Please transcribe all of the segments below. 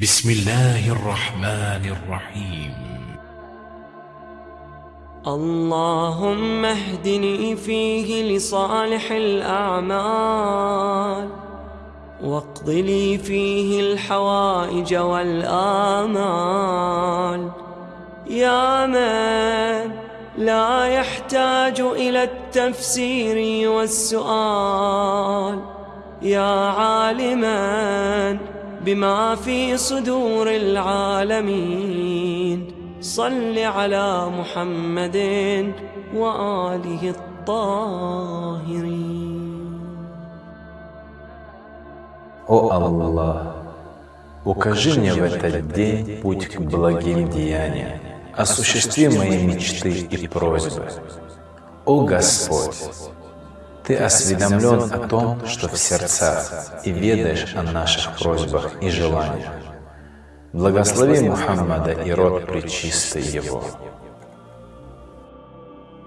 بسم الله الرحمن الرحيم. اللهم اهدني فيه لصالح الأعمال واقض لي فيه الحوائج والآمال. يا من لا يحتاج إلى التفسير والسؤال يا عالما بما في صدور العالمين صل على محمد وآله الطاهرين О Аллах, укажи мне в этот день путь к благим деяниям, осуществи мои мечты и просьбы. О Господь, Ты осведомлен о том, что в сердцах, и ведаешь о наших просьбах и желаниях. Благослови Мухаммада и род пречистый его.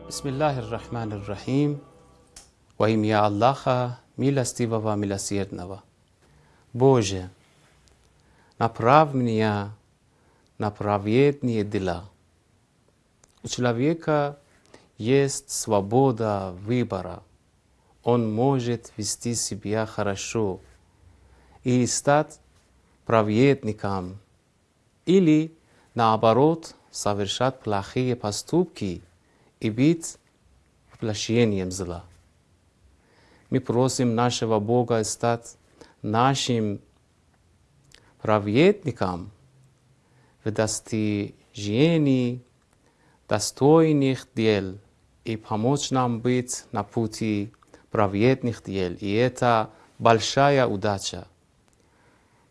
Bismillahir Rahmanir Rahim. Во имя Аллаха, милостивого, милосердного. Боже, направь меня на праведные дела. У человека есть свобода выбора. Он может вести себя хорошо и стать праведником или, наоборот, совершать плохие поступки и быть воплощением зла. Мы просим нашего Бога стать нашим праведником в достижении достойных дел и помочь нам быть на пути праведных дел. И это большая удача.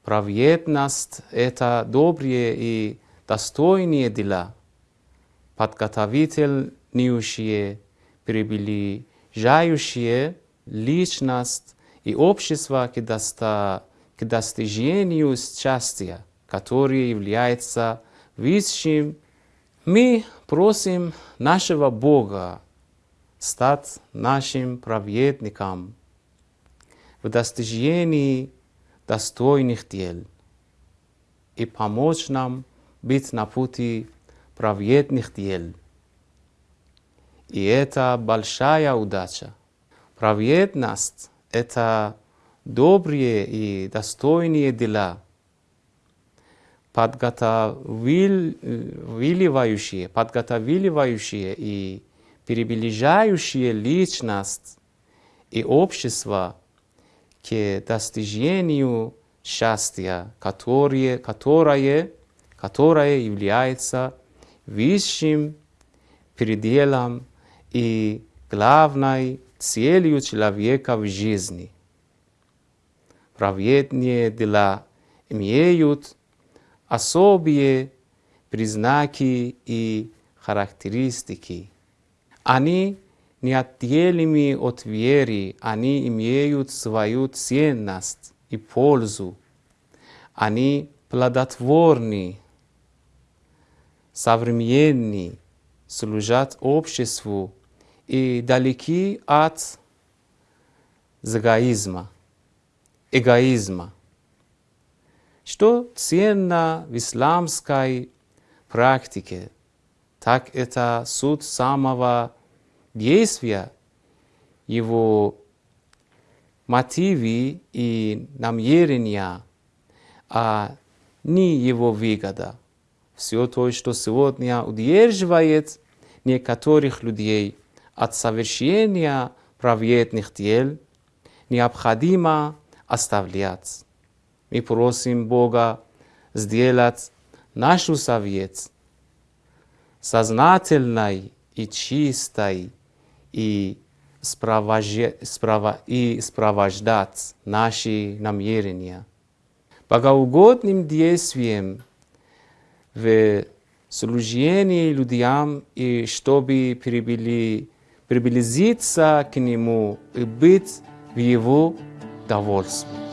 Праведность – это добрые и достойные дела, подготовительнейшие, приближающие личность и общество к, доста, к достижению счастья, которое является высшим. Мы просим нашего Бога стать нашим праведником в достижении достойных дел и помочь нам быть на пути праведных дел. И это большая удача. Праведность – это добрые и достойные дела, подготавливающие, подготавливающие и приближающие личность и общество к достижению счастья, которое, которое, которое является высшим пределом и главной целью человека в жизни. Праведные дела имеют особые признаки и характеристики. Они неотделимы от веры, они имеют свою ценность и пользу. Они плодотворны, современны, служат обществу и далеки от эгоизма. эгоизма. Что ценно в исламской практике, так это суд самого действия, его мотивы и намерения, а не его выгода. Все то, что сегодня удерживает некоторых людей от совершения праведных дел, необходимо оставлять. Мы просим Бога сделать нашу совет сознательной и чистой и, спровождать, и спровождать наши намерения. Богоугодным действием в служении людям и чтобы приблизиться к Нему и быть в Его довольстве.